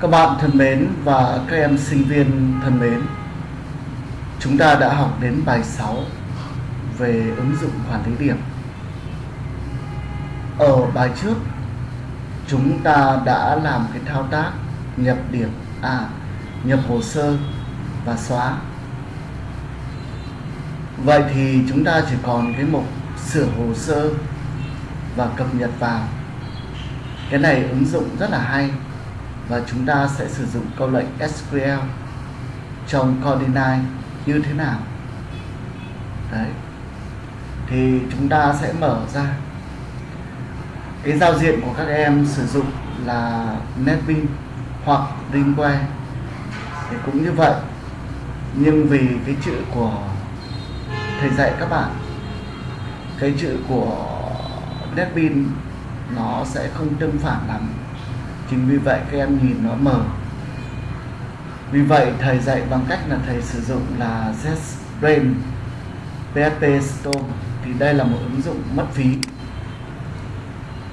Các bạn thân mến và các em sinh viên thân mến, Chúng ta đã học đến bài 6 về ứng dụng hoàn lý điểm. Ở bài trước, chúng ta đã làm cái thao tác nhập điểm à nhập hồ sơ và xóa. Vậy thì chúng ta chỉ còn cái mục sửa hồ sơ và cập nhật vào. Cái này ứng dụng rất là hay và chúng ta sẽ sử dụng câu lệnh SQL trong Codinai như thế nào. Đấy. Thì chúng ta sẽ mở ra. Cái giao diện của các em sử dụng là NetBeans hoặc Ringware thì cũng như vậy, nhưng vì cái chữ của, thầy dạy các bạn, cái chữ của NetBeans nó sẽ không tương phản lắm. Chính vì vậy các em nhìn nó mờ. Vì vậy, thầy dạy bằng cách là thầy sử dụng là ZBrain PHP Store. Thì đây là một ứng dụng mất phí.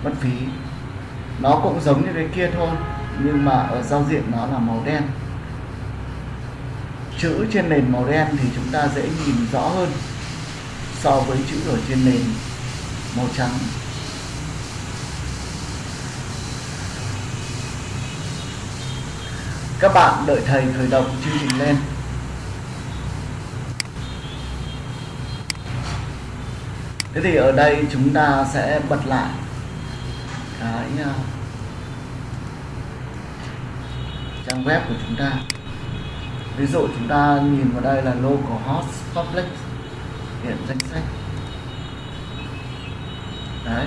Mất phí. Nó cũng giống như cái kia thôi, nhưng mà ở giao diện nó là màu đen. Chữ trên nền màu đen thì chúng ta dễ nhìn rõ hơn so với chữ ở trên nền màu trắng. Các bạn đợi thầy khởi động chương trình lên. Thế thì ở đây chúng ta sẽ bật lại cái à, trang web của chúng ta. Ví dụ chúng ta nhìn vào đây là localhost public, hiện danh sách. Đấy.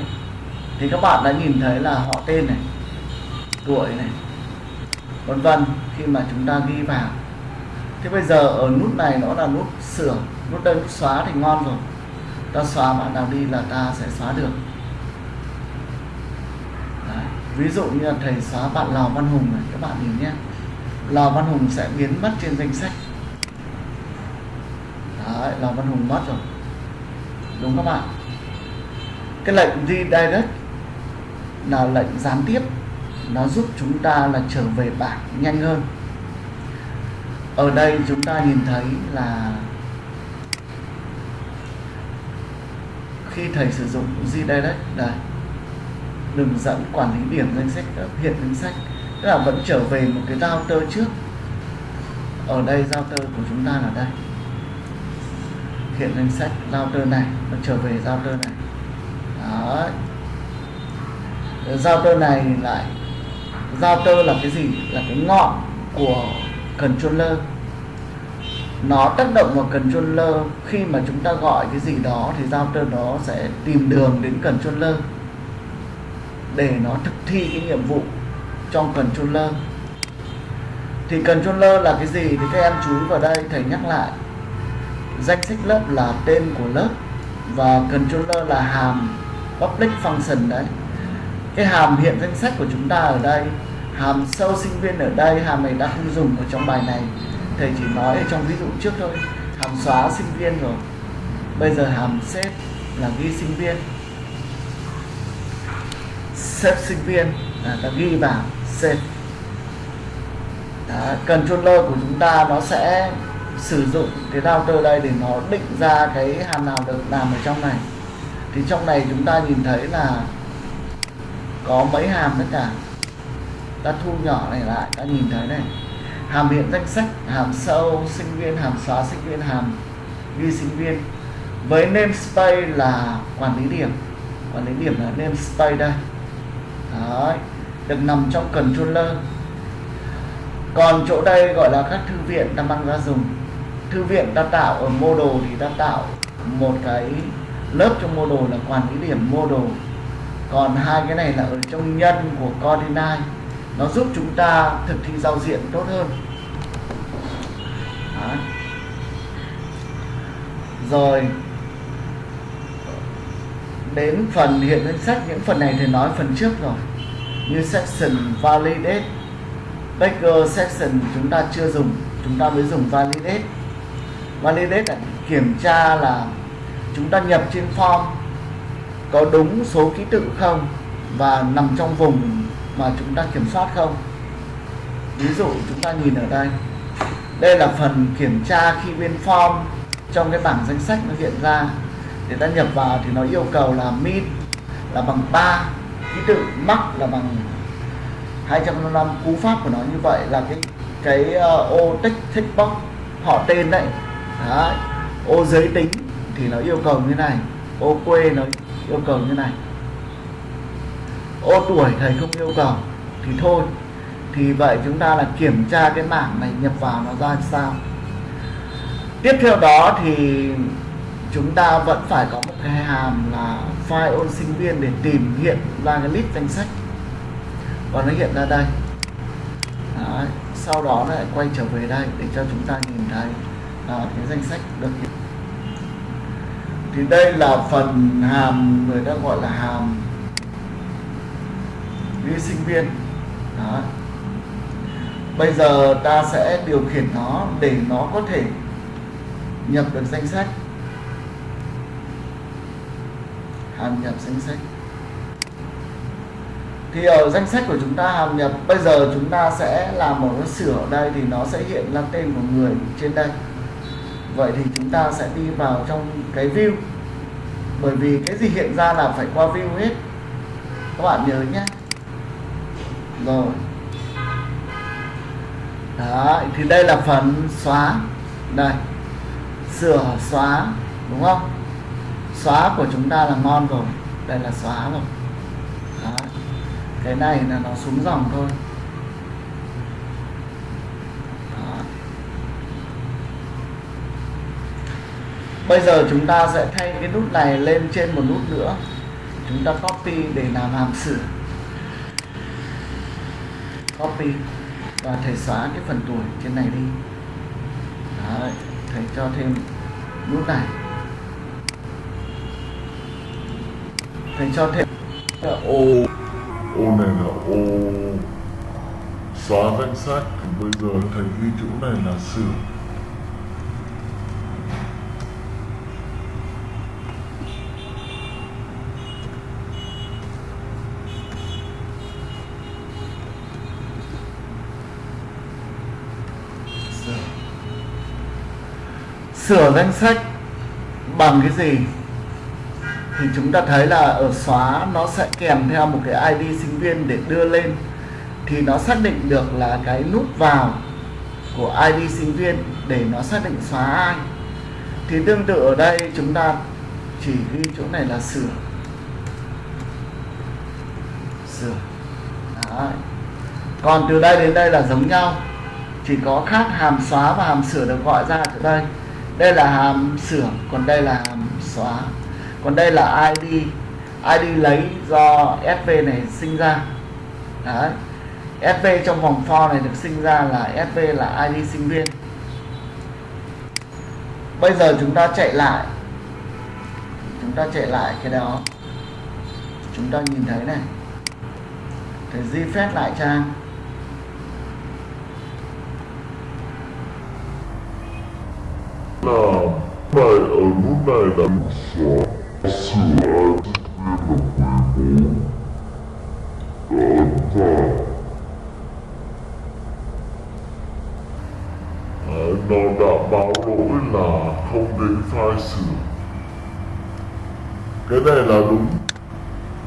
Thì các bạn đã nhìn thấy là họ tên này, tuổi này vân vân khi mà chúng ta ghi vào. Thế bây giờ ở nút này nó là nút sửa nút đây nút xóa thì ngon rồi. Ta xóa bạn nào đi là ta sẽ xóa được. Đấy. ví dụ như là thầy xóa bạn Lào Văn Hùng này các bạn nhìn nhé. Lào Văn Hùng sẽ biến mất trên danh sách. Đấy, Lào Văn Hùng mất rồi. Đúng các bạn? Cái lệnh redirect là lệnh gián tiếp nó giúp chúng ta là trở về bảng nhanh hơn. Ở đây chúng ta nhìn thấy là khi thầy sử dụng Gdirect đây đường dẫn quản lý điểm danh sách ờ, hiện danh sách, tức là vẫn trở về một cái router trước. Ở đây router của chúng ta là đây. Hiện danh sách router này, nó trở về router này. Đó router này lại router là cái gì? Là cái ngọn của controller. Nó tác động vào controller. Khi mà chúng ta gọi cái gì đó thì router nó sẽ tìm đường đến controller để nó thực thi cái nhiệm vụ trong controller. Thì controller là cái gì? Thì các em chú ý vào đây, thầy nhắc lại. Danh sách lớp là tên của lớp và controller là hàm public function đấy cái hàm hiện danh sách của chúng ta ở đây hàm sâu sinh viên ở đây hàm này đã không dùng ở trong bài này. Thầy chỉ nói ở trong ví dụ trước thôi. Hàm xóa sinh viên rồi. Bây giờ hàm xếp là ghi sinh viên. Xếp sinh viên là ta ghi vào xếp. Đó, controller của chúng ta nó sẽ sử dụng cái router đây để nó định ra cái hàm nào được làm ở trong này. Thì trong này chúng ta nhìn thấy là có mấy hàm tất cả. Ta thu nhỏ này lại ta nhìn thấy này. Hàm hiện danh sách hàm sâu sinh viên hàm xóa sinh viên hàm ghi sinh viên. Với namespace là quản lý điểm. Quản lý điểm là namespace đây. Đấy, được nằm trong controller. Còn chỗ đây gọi là các thư viện ta mang ra dùng. Thư viện ta tạo ở model thì ta tạo một cái lớp trong model là quản lý điểm model còn hai cái này là ở trong nhân của coordinate nó giúp chúng ta thực thi giao diện tốt hơn. Đó. rồi, đến phần hiện danh sách, những phần này thì nói phần trước rồi. Như section validate backer section chúng ta chưa dùng, chúng ta mới dùng validate. Validate là kiểm tra là chúng ta nhập trên form có đúng số ký tự không và nằm trong vùng mà chúng ta kiểm soát không? Ví dụ chúng ta nhìn ở đây đây là phần kiểm tra khi bên form trong cái bảng danh sách nó hiện ra. Để ta nhập vào thì nó yêu cầu là min là bằng 3 ký tự max là bằng 255 cú pháp của nó như vậy là cái cái uh, ô text text box họ tên đấy. đấy ô giới tính thì nó yêu cầu như này ô quê nó yêu cầu như này. Ô, tuổi thầy không yêu cầu thì thôi. Thì vậy chúng ta là kiểm tra cái mảng này nhập vào nó ra sao? Tiếp theo đó thì chúng ta vẫn phải có một cái hàm là file ôn sinh viên để tìm hiện ra cái list danh sách. Và nó hiện ra đây. Đấy. sau đó lại quay trở về đây để cho chúng ta nhìn thấy là cái danh sách được hiện thì đây là phần hàm người ta gọi là hàm vi sinh viên. Đó. bây giờ ta sẽ điều khiển nó để nó có thể nhập được danh sách. Hàm nhập danh sách. Thì ở danh sách của chúng ta hàm nhập, bây giờ chúng ta sẽ làm một cái sửa ở đây thì nó sẽ hiện ra tên của người trên đây vậy thì chúng ta sẽ đi vào trong cái view. Bởi vì cái gì hiện ra là phải qua view hết. Các bạn nhớ nhé. Rồi. Đó thì đây là phần xóa. Đây. Sửa xóa, đúng không? Xóa của chúng ta là ngon rồi. Đây là xóa rồi. Đó. cái này là nó xuống dòng thôi đó bây giờ chúng ta sẽ thay cái nút này lên trên một nút nữa. Chúng ta copy để làm hàm sử copy và thầy xóa cái phần tuổi trên này đi. Đấy, thầy cho thêm nút này. Thầy cho thêm. Ô ô này là ô. Xóa danh sách. Thì bây giờ thầy ghi chỗ này là sửa sửa sửa danh sách bằng cái gì? Thì chúng ta thấy là ở xóa nó sẽ kèm theo một cái ID sinh viên để đưa lên. Thì nó xác định được là cái nút vào của ID sinh viên để nó xác định xóa ai. Thì tương tự ở đây chúng ta chỉ ghi chỗ này là sửa. Sửa. Đấy. còn từ đây đến đây là giống nhau. Chỉ có khác hàm xóa và hàm sửa được gọi ra từ đây đây là hàm sửa còn đây là hàm xóa. Còn đây là ID ID lấy do SV này sinh ra. Đấy. SV trong vòng for này được sinh ra là SV là ID sinh viên. Bây giờ chúng ta chạy lại. Chúng ta chạy lại cái đó. Chúng ta nhìn thấy này. Để di phép lại trang là mày ở nút này là nút xóa. Sửa ai tiếp viên là 14 đã ấn vào Đấy, nó đã báo lỗi là không đến file sửa. Cái này là đúng.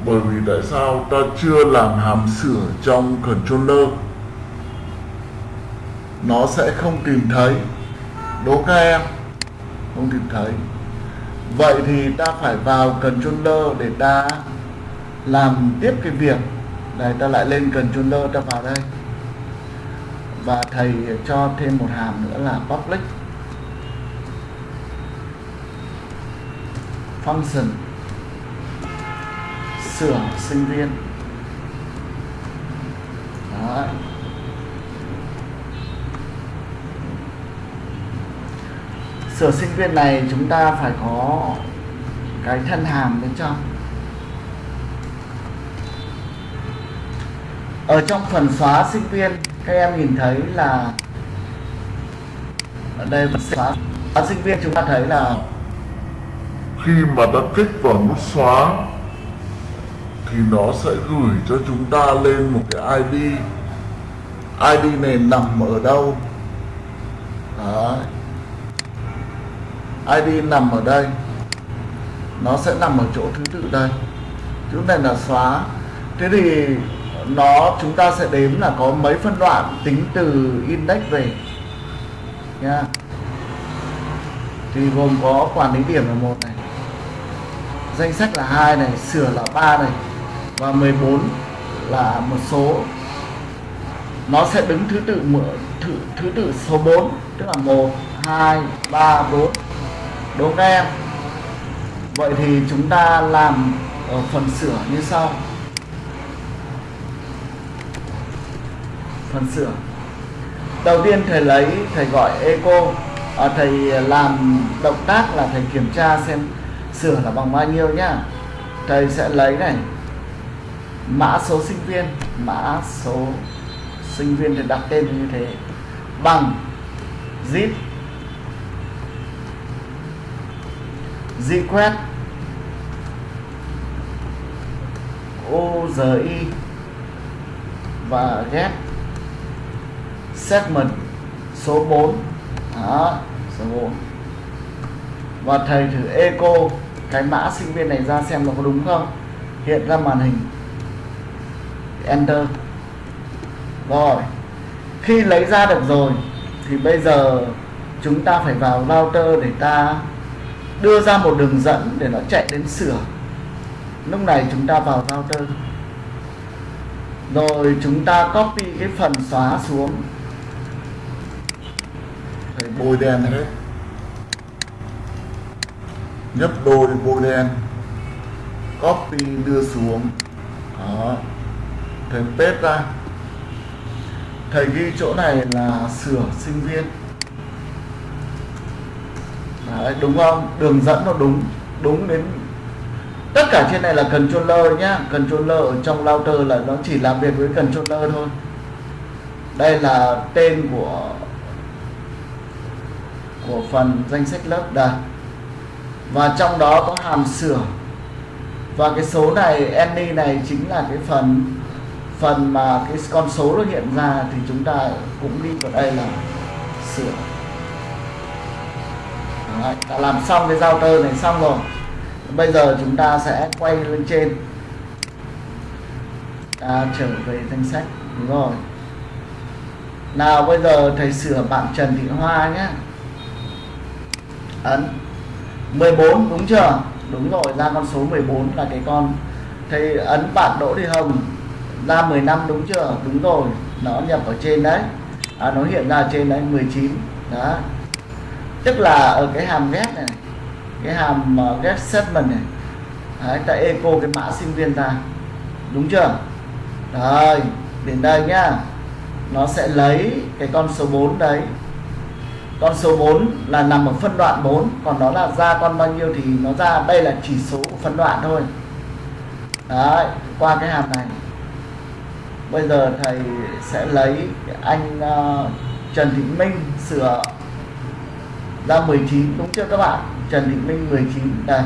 Bởi vì tại sao ta chưa làm hàm sửa trong controller? Nó sẽ không tìm thấy. Đố các em không tìm thấy vậy thì ta phải vào controller để ta làm tiếp cái việc. Này, ta lại lên controller ta vào đây. Và thầy cho thêm một hàm nữa là public function. Sửa sinh viên. Đấy. Sửa sinh viên này chúng ta phải có cái thân hàm bên trong. Ở trong phần xóa sinh viên các em nhìn thấy là ở đây phần xóa, xóa sinh viên chúng ta thấy là khi mà ta kích vào nút xóa thì thì nó sẽ gửi cho chúng ta lên một cái ID ID này nằm ở đâu? Đấy. ID nằm ở đây. Nó sẽ nằm ở chỗ thứ tự đây. Chỗ này là xóa. Thế thì nó chúng ta sẽ đếm là có mấy phân đoạn tính từ index về. Nha. Thì gồm có quản lý điểm là một này. Danh sách là hai này sửa là ba này. Và 14 là một số. Nó sẽ đứng thứ tự thứ, thứ tự số 4 tức là 1 2 3 4 đúng không em. Vậy thì chúng ta làm ở phần sửa như sau. Phần sửa. Đầu tiên thầy lấy thầy gọi eco. À, thầy làm động tác là thầy kiểm tra xem sửa là bằng bao nhiêu nhá. Thầy sẽ lấy này. Mã số sinh viên. Mã số sinh viên thì đặt tên như thế. Bằng zip. Request OGI và get segment số 4 đó, số 4 và thầy thử echo cái mã sinh viên này ra xem nó có đúng không? Hiện ra màn hình. Enter. Rồi, khi lấy ra được rồi, thì bây giờ chúng ta phải vào router để ta đưa ra một đường dẫn để nó chạy đến sửa. Lúc này chúng ta vào router. Rồi chúng ta copy cái phần xóa xuống. Thầy bôi đen này nhấp đôi bôi đen. Copy đưa xuống. Đó. Thầy paste ra. Thầy ghi chỗ này là sửa sinh viên. Đấy, đúng không? Đường dẫn nó đúng đúng đến tất cả trên này là controller nhá. Controller ở trong router là nó chỉ làm việc với controller thôi. Đây là tên của của phần danh sách lớp đây. Và trong đó có hàm sửa. Và cái số này any này chính là cái phần phần mà cái con số nó hiện ra thì chúng ta cũng đi vào đây là sửa. Đấy, đã làm xong cái giao tơ này xong rồi. Bây giờ chúng ta sẽ quay lên trên. Ta trở về danh sách đúng rồi. Nào bây giờ thầy sửa bạn Trần Thị Hoa nhé. Ấn 14 đúng chưa? Đúng rồi ra con số 14 là cái con. Thầy ấn bạn Đỗ Thị Hồng ra 15 đúng chưa? Đúng rồi nó nhập ở trên đấy. À, nó hiện ra trên đấy 19 đó tức là ở cái hàm get này cái hàm ờ, get statement này. Đấy, ta echo cái mã sinh viên ta đúng chưa? Rồi đến đây nhá. Nó sẽ lấy cái con số 4 đấy. Con số 4 là nằm ở phân đoạn 4 còn nó là ra con bao nhiêu thì nó ra đây là chỉ số của phân đoạn thôi. Đấy qua cái hàm này. Bây giờ thầy sẽ lấy anh uh, Trần Thị Minh sửa ra 19 đúng chưa các bạn, Trần Thị Minh 19 đây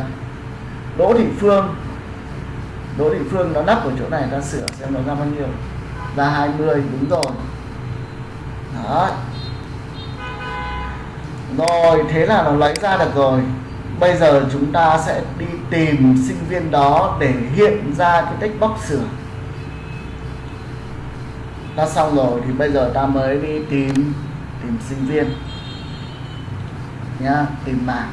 Đỗ Thị Phương. Đỗ Thị Phương nó nắp ở chỗ này, ta sửa xem nó ra bao nhiêu. Ra 20 đúng rồi. Đó rồi, thế là nó lấy ra được rồi. Bây giờ chúng ta sẽ đi tìm sinh viên đó để hiện ra cái text box sửa. Ta xong rồi, thì bây giờ ta mới đi tìm tìm sinh viên nhá, tìm mạng.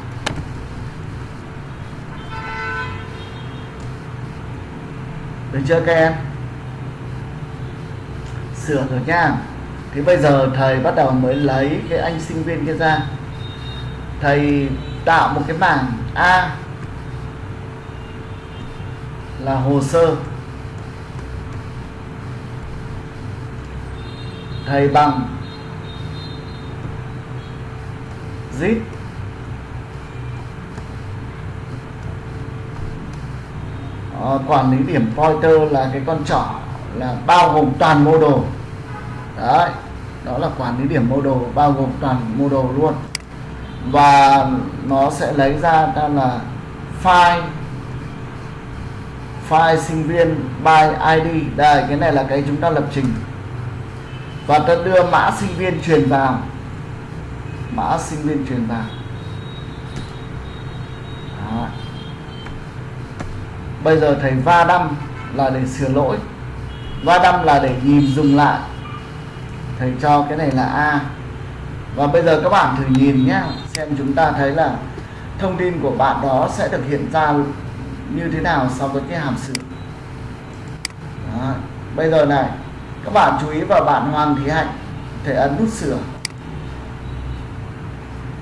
Được chưa các em? Sửa rồi nha. Thì bây giờ thầy bắt đầu mới lấy cái anh sinh viên kia ra. Thầy tạo một cái bảng A là hồ sơ. Thầy bằng zip. Ờ, quản lý điểm pointer là cái con trỏ là bao gồm toàn mô đồ. Đấy, đó là quản lý điểm mô đồ, bao gồm toàn mô đồ luôn. Và nó sẽ lấy ra ta là file file sinh viên by ID đây, cái này là cái chúng ta lập trình. Và ta đưa mã sinh viên truyền vào. Mã sinh viên truyền vào Đó bây giờ thầy va đâm là để sửa lỗi. Va đâm là để nhìn dùng lại. Thầy cho cái này là A. Và bây giờ các bạn thử nhìn nhé, xem chúng ta thấy là thông tin của bạn đó sẽ được hiện ra như thế nào so với cái hàm sự đó. bây giờ này, các bạn chú ý vào bạn Hoàng Thị Hạnh, thầy ấn nút sửa.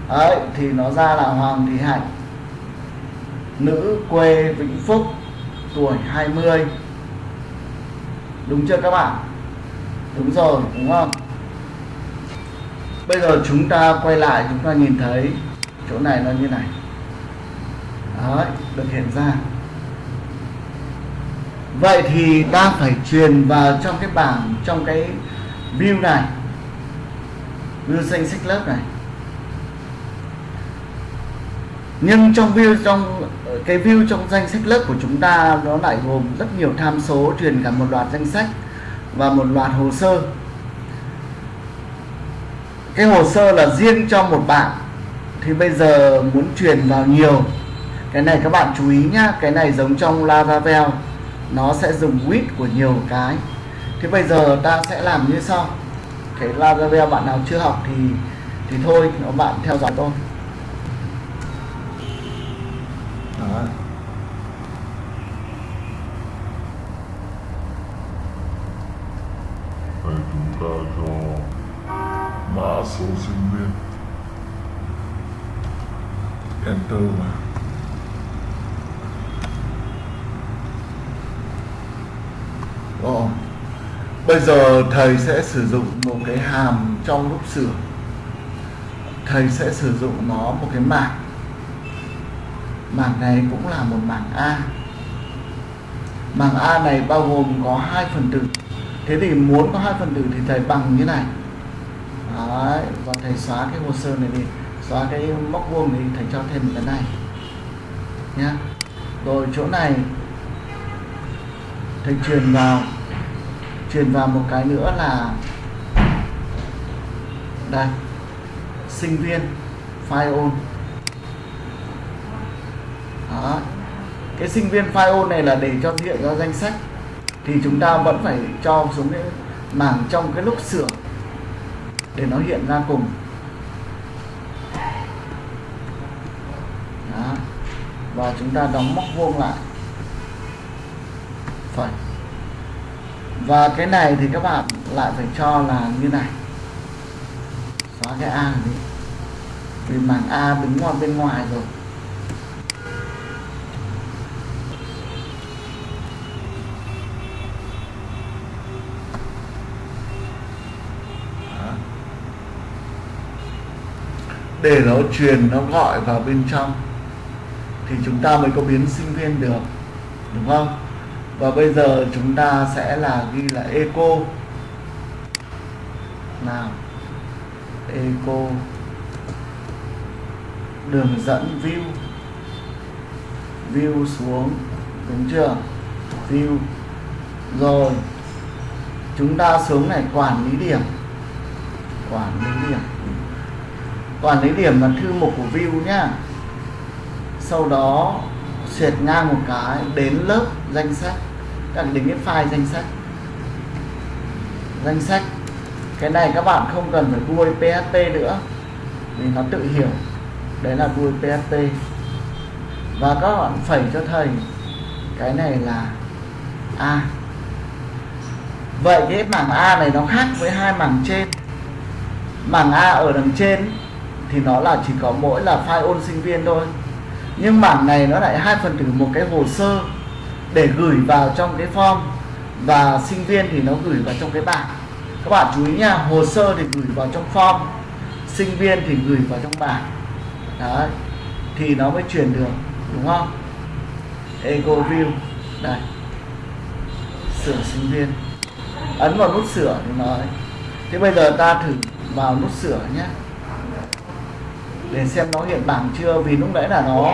Đấy, thì nó ra là Hoàng Thị Hạnh. Nữ quê Vĩnh Phúc tuổi 20 đúng chưa các bạn? Đúng rồi, đúng không? Bây giờ chúng ta quay lại, chúng ta nhìn thấy chỗ này nó như này. Đấy, được hiện ra. Vậy thì ta phải truyền vào trong cái bảng, trong cái view này. View danh sách lớp này nhưng trong view, trong ờ, cái view trong danh sách lớp của chúng ta, nó lại gồm rất nhiều tham số, truyền cả một loạt danh sách và một loạt hồ sơ. Cái hồ sơ là riêng cho một bạn, thì bây giờ muốn truyền vào nhiều. Cái này các bạn chú ý nhá, cái này giống trong Laravel, nó sẽ dùng with của nhiều cái. Thế bây giờ ta sẽ làm như sau. Cái Laravel bạn nào chưa học thì thì thôi, nó bạn theo dõi tôi. Đó. Thầy chúng ta cho mã số sinh viên Enter vào Ồ. Bây giờ thầy sẽ sử dụng một cái hàm trong lúc sửa Thầy sẽ sử dụng nó một cái mảng Mảng này cũng là một mảng A. Mảng A này bao gồm có hai phần tử. Thế thì muốn có hai phần tử thì thầy bằng như này. Đấy, và thầy xóa cái hồ sơ này đi. Xóa cái móc vuông này thầy cho thêm cái này. Nhá. Rồi chỗ này thầy truyền vào. Truyền vào một cái nữa là đây sinh viên file on đó cái sinh viên file này là để cho hiện ra danh sách. Thì chúng ta vẫn phải cho xuống cái mảng trong cái lúc sửa để nó hiện ra cùng. Đó. và chúng ta đóng móc vuông lại. Phải. Và cái này thì các bạn lại phải cho là như này. Xóa cái A đi. Vì mảng A đứng ngoài bên ngoài rồi. Để nó truyền, nó gọi vào bên trong, thì chúng ta mới có biến sinh viên được, đúng không? Và bây giờ chúng ta sẽ là ghi là eco. Nào, eco. Đường dẫn view. View xuống, đúng chưa? View. Rồi, chúng ta xuống này, quản lý điểm. Quản lý điểm toàn lấy điểm là thư mục của view nhá. Sau đó xẹt ngang một cái, đến lớp danh sách. Các đến cái file danh sách. Danh sách. Cái này các bạn không cần phải đuôi PHP nữa, vì nó tự hiểu. Đấy là đuôi PHP và các bạn phẩy cho thầy, cái này là A. Vậy cái mảng A này nó khác với hai mảng trên. Mảng A ở đằng trên thì nó là chỉ có mỗi là file ôn sinh viên thôi. Nhưng mảng này nó lại hai phần tử một cái hồ sơ để gửi vào trong cái form. Và sinh viên thì nó gửi vào trong cái bảng. Các bạn chú ý nha, hồ sơ thì gửi vào trong form, sinh viên thì gửi vào trong bảng. Đấy, thì nó mới truyền được, đúng không? Ego view, đây. Sửa sinh viên. Ấn vào nút sửa thì nói. Thế bây giờ ta thử vào nút sửa nhé để xem nó hiện bảng chưa, vì lúc nãy là nó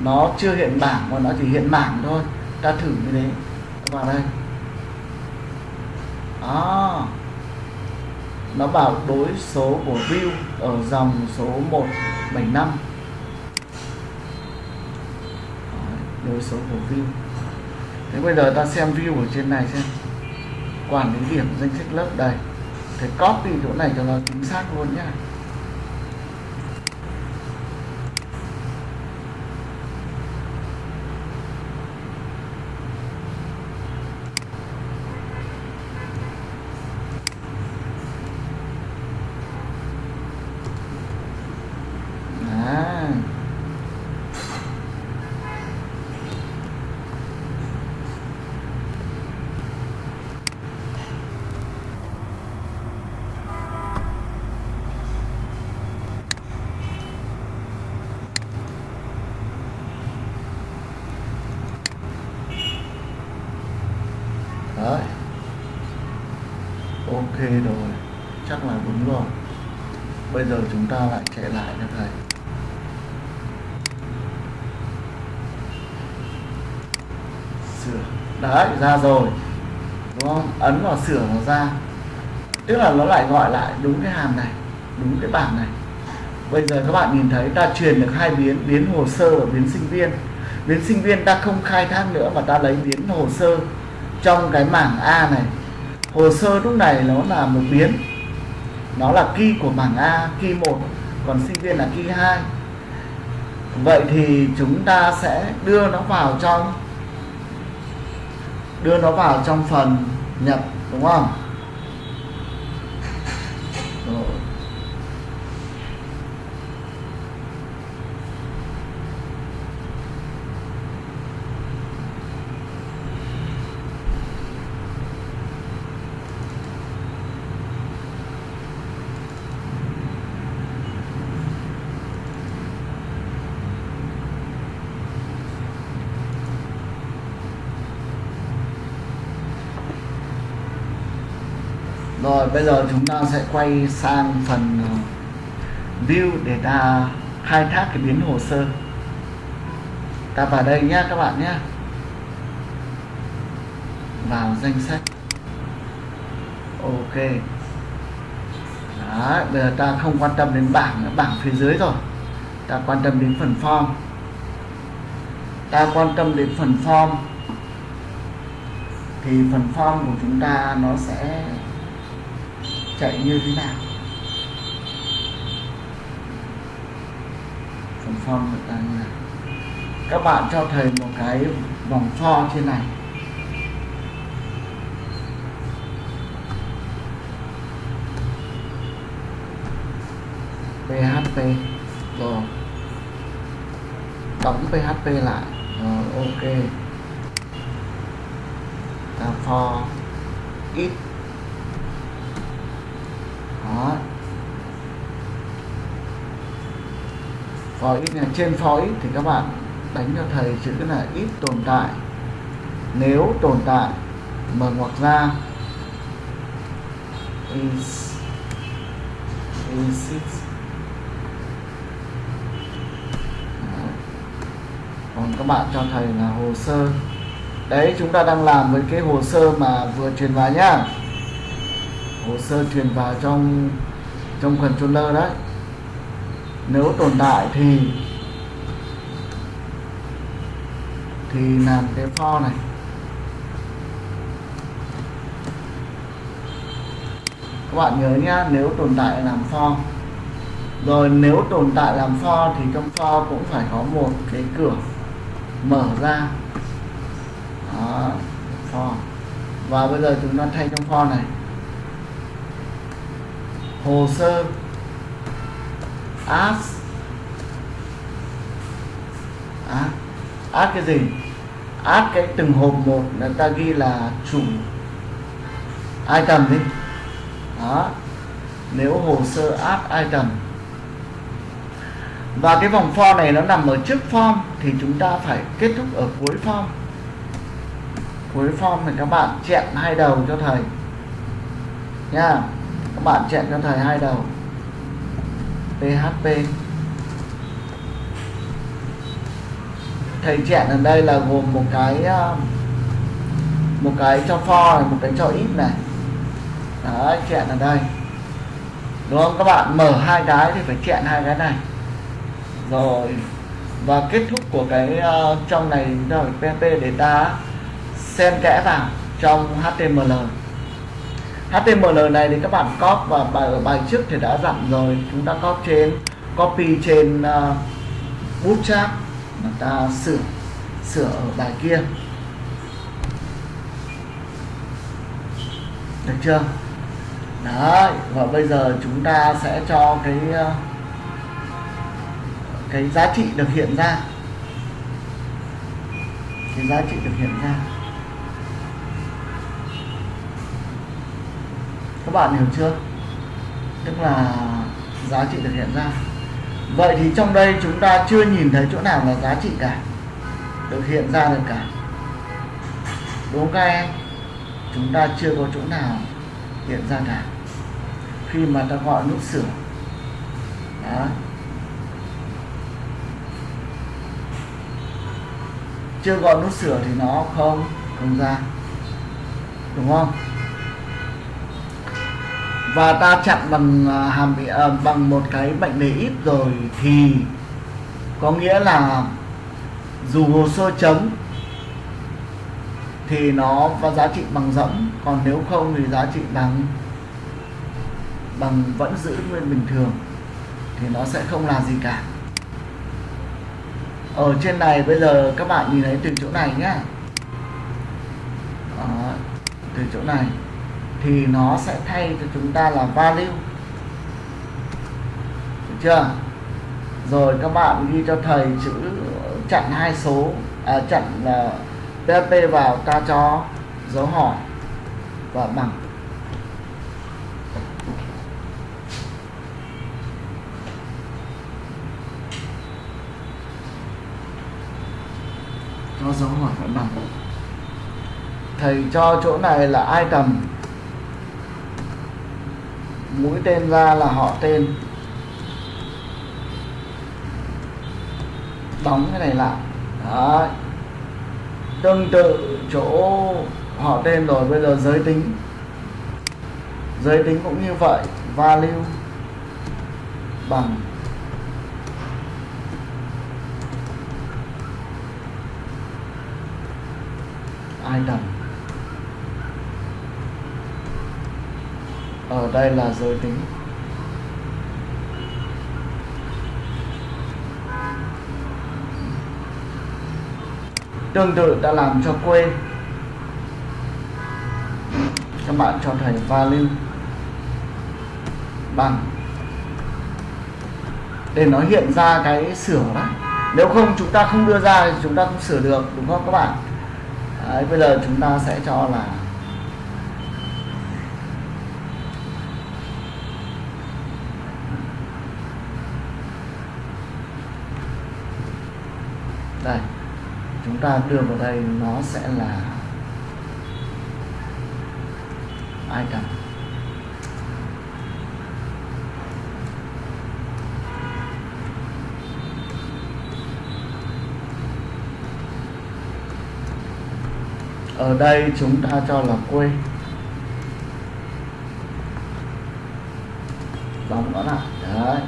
nó chưa hiện bảng mà nó chỉ hiện mảng thôi. Ta thử như thế. Vào đây. Đó nó bảo đối số của view ở dòng số 175 đối số của view. Thế bây giờ ta xem view ở trên này xem. Quản lý điểm danh sách lớp đây. Thế copy chỗ này cho nó chính xác luôn nhá À. Đấy. Ok rồi, chắc là đúng rồi. Bây giờ chúng ta lại chạy lại cho thầy. Sửa. Đấy, ra rồi. Đúng không? Ấn vào sửa nó ra. Tức là nó lại gọi lại đúng cái hàm này, đúng cái bảng này. Bây giờ các bạn nhìn thấy ta truyền được hai biến, biến hồ sơ và biến sinh viên. Biến sinh viên ta không khai thác nữa mà ta lấy biến hồ sơ trong cái mảng A này. Hồ sơ lúc này nó là một biến nó là key của mảng A, key 1 còn sinh viên là key 2 vậy thì chúng ta sẽ đưa nó vào trong đưa nó vào trong phần nhập đúng không Rồi. Rồi bây giờ chúng ta sẽ quay sang phần ờ, view để ta khai thác cái biến hồ sơ. Ta vào đây nhé các bạn nhé. Vào danh sách. Ok. Đấy, bây giờ ta không quan tâm đến bảng nữa, bảng phía dưới rồi. Ta quan tâm đến phần form. Ta quan tâm đến phần form thì phần form của chúng ta nó sẽ chạy như thế nào. Phần form được ta như này các bạn cho thầy một cái vòng for trên này. Php rồi. Đóng php lại. Rồi, ok. Ta for ít đó for ít trên for ít thì các bạn đánh cho thầy chữ là ít tồn tại. Nếu tồn tại mở ngoặc ra, is is it? Còn các bạn cho thầy là hồ sơ. Đấy, chúng ta đang làm với cái hồ sơ mà vừa truyền vào nhá. Hồ sơ truyền vào trong trong controller đấy nếu tồn tại thì thì làm cái for này. Các bạn nhớ nhá, nếu tồn tại làm for rồi nếu tồn tại làm for thì trong for cũng phải có một cái cửa mở ra. Đó for và bây giờ chúng ta thay trong for này. Hồ sơ ask. Ask, ask cái gì? Ask cái từng hộp một là ta ghi là chủ. Item đi. Đó. Nếu hồ sơ add item. Và cái vòng for này nó nằm ở trước form thì chúng ta phải kết thúc ở cuối form. Cuối form thì các bạn chẹn hai đầu cho thầy. Nha. Các bạn chẹn cho thầy hai đầu php thầy chẹn ở đây là gồm một cái à, một cái cho for này một cái cho ít này. Đấy chẹn ở đây. Đúng không? Các bạn mở hai cái thì phải chẹn hai cái này. Rồi và kết thúc của cái uh, trong này là PHP để ta xen kẽ vào trong HTML HTML này thì các bạn copy và bài ở bài trước thì đã dặn rồi. Chúng ta copy trên copy trên à, uh, bootstrap mà ta sửa sửa ở bài kia. Được chưa? Đấy và bây giờ chúng ta sẽ cho cái uh, cái giá trị được hiện ra. Cái giá trị được hiện ra. Các bạn hiểu chưa? Tức là giá trị được hiện ra. Vậy thì trong đây chúng ta chưa nhìn thấy chỗ nào là giá trị cả, được hiện ra được cả. Đúng không các em? Chúng ta chưa có chỗ nào hiện ra cả. Khi mà ta gọi nút sửa. Đó. Chưa gọi nút sửa thì nó không không ra. Đúng không? Và ta chặn bằng à, hàm à, bằng một cái mệnh đề ít rồi thì có nghĩa là dù hồ sơ chấm thì nó có giá trị bằng rỗng còn nếu không thì giá trị bằng bằng vẫn giữ nguyên bình thường thì nó sẽ không là gì cả. Ở trên này bây giờ các bạn nhìn thấy từ chỗ này nhá. Đó, từ chỗ này thì nó sẽ thay cho chúng ta là value. Được chưa? Rồi các bạn ghi cho thầy chữ chặn hai số à, chặn là php vào ta cho dấu hỏi và bằng. Cho dấu hỏi và bằng. Thầy cho chỗ này là item mũi tên ra là họ tên. Đóng cái này lại. Đấy. tương tự chỗ họ tên rồi, bây giờ giới tính. Giới tính cũng như vậy, value bằng item. Ở đây là giới tính. Tương tự ta làm cho quê. Các bạn cho thành value. Bằng. Để nó hiện ra cái sửa đó. Nếu không chúng ta không đưa ra thì chúng ta không sửa được đúng không các bạn? Đấy, bây giờ chúng ta sẽ cho là đây chúng ta đưa vào đây, nó sẽ là item. Ở đây chúng ta cho là quê. Đóng nó lại đấy.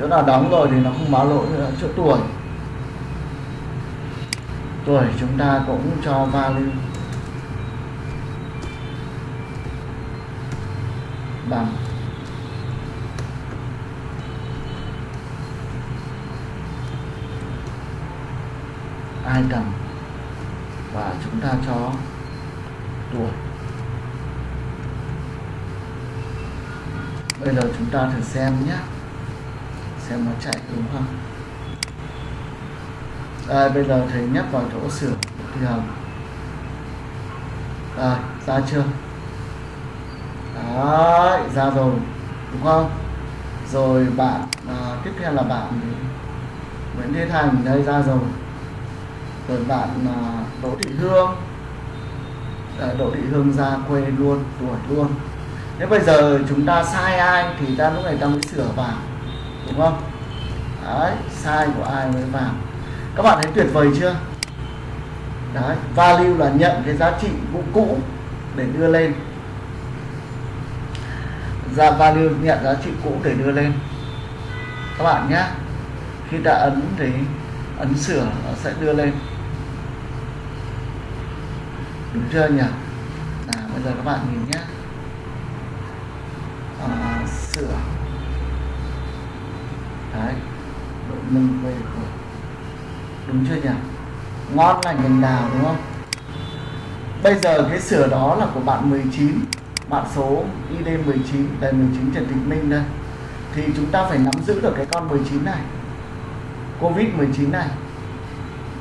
Chỗ nào đóng rồi thì nó không báo lỗi nữa, chỗ tuổi tuổi chúng ta cũng cho value. Bằng. Item và chúng ta cho tuổi. Bây giờ chúng ta thử xem nhé. Xem nó chạy đúng không? Đây bây giờ thầy nhấp vào chỗ sửa. Thì hầm rồi ra chưa? Đấy ra rồi. Đúng không? Rồi bạn à, tiếp theo là bạn Nguyễn Thế Thành. Đây ra rồi. Rồi bạn à, Đỗ Thị Hương. À, Đỗ Thị Hương ra quê luôn tuổi luôn. Nếu bây giờ chúng ta sai ai thì ta lúc này ta mới sửa vào đúng không? Đấy sai của ai mới vào các bạn thấy tuyệt vời chưa? Đấy value là nhận cái giá trị cũ cũ để đưa lên. Ra value nhận giá trị cũ để đưa lên. Các bạn nhé khi đã ấn thì ấn sửa nó sẽ đưa lên. Đúng chưa nhỉ? À, bây giờ các bạn nhìn nhé. À, sửa. Đấy độ nâng về của đúng chưa nhỉ? Ngon lành cành đào đúng không? Bây giờ cái sửa đó là của bạn 19 bạn số ID 19 đây 19 Trần Thị Minh đây. Thì chúng ta phải nắm giữ được cái con 19 này Covid 19 này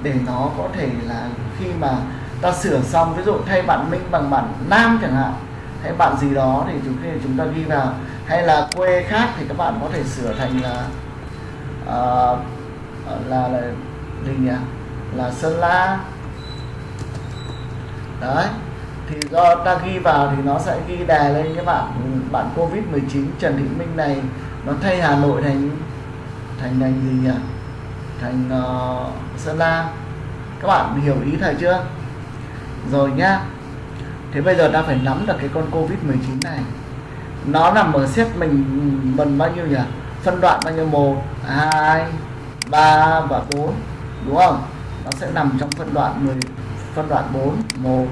để nó có thể là khi mà ta sửa xong ví dụ thay bạn Minh bằng bạn Nam chẳng hạn hay bạn gì đó thì chúng chúng ta ghi vào. Hay là quê khác thì các bạn có thể sửa thành là uh, là là gì nhỉ là Sơn La. Đấy thì do ta ghi vào thì nó sẽ ghi đè lên các bạn bạn Covid 19 Trần Thị Minh này. Nó thay Hà Nội thành thành thành gì nhỉ? Thành uh, Sơn La. Các bạn hiểu ý thầy chưa? Rồi nhá. Thế bây giờ ta phải nắm được cái con Covid 19 này. Nó nằm ở xếp mình mình bao nhiêu nhỉ? Phân đoạn bao nhiêu? Một hai ba và bốn đúng không? Nó sẽ nằm trong phân đoạn 10 phân đoạn 4 1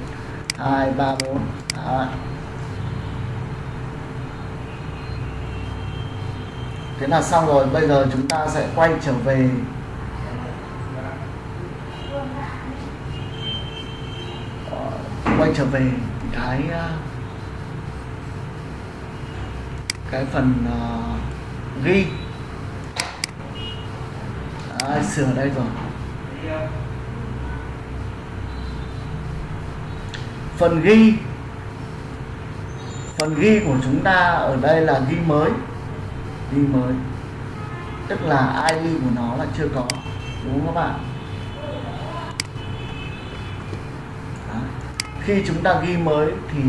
2 3 4 Đó. thế là xong rồi bây giờ chúng ta sẽ quay trở về. Quay trở về cái ờ, cái phần uh, ghi. Đấy, sửa đây rồi phần ghi phần ghi của chúng ta ở đây là ghi mới. Ghi mới. Tức là ID của nó là chưa có, đúng không các bạn? Đó. khi chúng ta ghi mới thì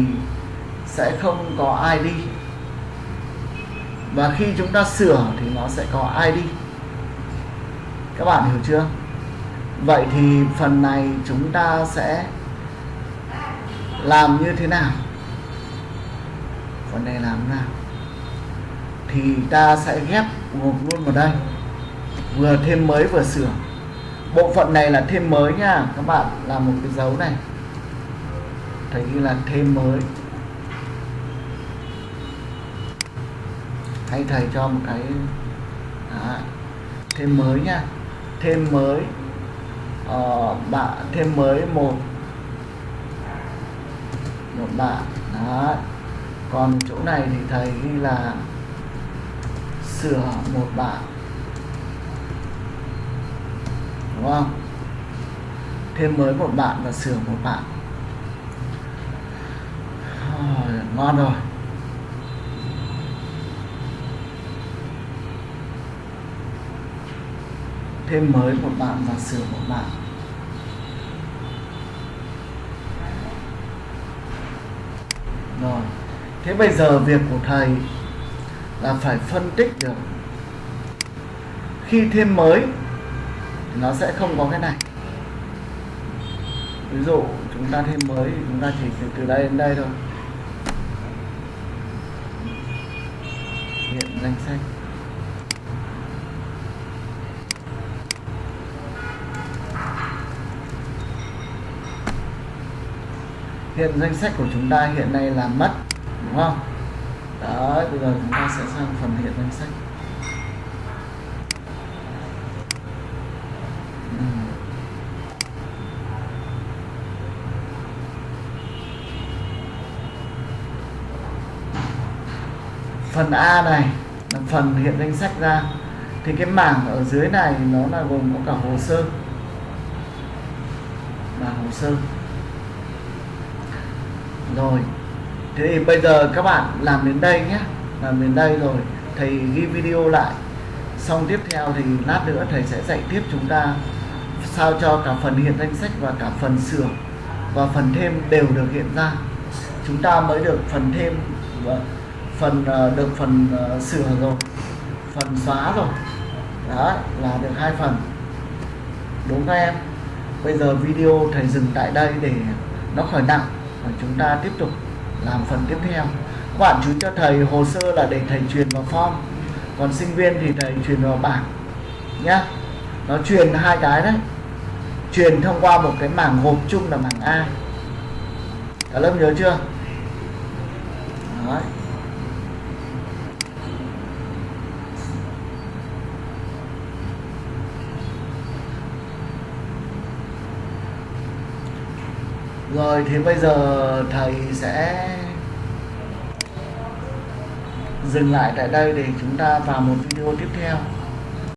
sẽ không có ID và khi chúng ta sửa thì nó sẽ có ID các bạn hiểu chưa? Vậy thì phần này chúng ta sẽ làm như thế nào? Phần này làm thế nào? Thì ta sẽ ghép gộp luôn vào đây. Vừa thêm mới vừa sửa. Bộ phận này là thêm mới nha, các bạn. Làm một cái dấu này. Thấy như là thêm mới. Hay thầy cho một cái Đó. thêm mới nha. Thêm mới uh, bạn thêm mới một. Một bạn đó còn chỗ này thì thầy ghi là sửa một bạn. Đúng không? Thêm mới một bạn và sửa một bạn. Ngon rồi. Thêm mới một bạn và sửa một bạn. Rồi. Thế bây giờ việc của thầy là phải phân tích được. Khi thêm mới nó sẽ không có cái này. Ví dụ chúng ta thêm mới thì chúng ta chỉ từ, từ đây đến đây thôi. Hiện danh sách. Hiện danh sách của chúng ta hiện nay là mất, đúng không? Đó, bây giờ chúng ta sẽ sang phần hiện danh sách. Ừ. Phần A này là phần hiện danh sách ra, thì cái mảng ở dưới này nó là gồm có cả hồ sơ. Và hồ sơ rồi. Thế thì bây giờ các bạn làm đến đây nhé. Làm đến đây rồi, thầy ghi video lại. Xong tiếp theo thì lát nữa thầy sẽ dạy tiếp chúng ta sao cho cả phần hiện danh sách và cả phần sửa và phần thêm đều được hiện ra. Chúng ta mới được phần thêm và phần ờ, được phần ờ, sửa rồi, phần xóa rồi. Đó, là được hai phần. Đúng không các em? Bây giờ video thầy dừng tại đây để nó khỏi nặng chúng ta tiếp tục làm phần tiếp theo. Các bạn chú cho thầy, hồ sơ là để thầy truyền vào form. Còn sinh viên thì thầy truyền vào bảng, nhá. Nó truyền hai cái đấy. Truyền thông qua một cái mảng hộp chung là mảng A. Cả lớp nhớ chưa? Đấy. Rồi thì bây giờ thầy sẽ dừng lại tại đây để chúng ta vào một video tiếp theo.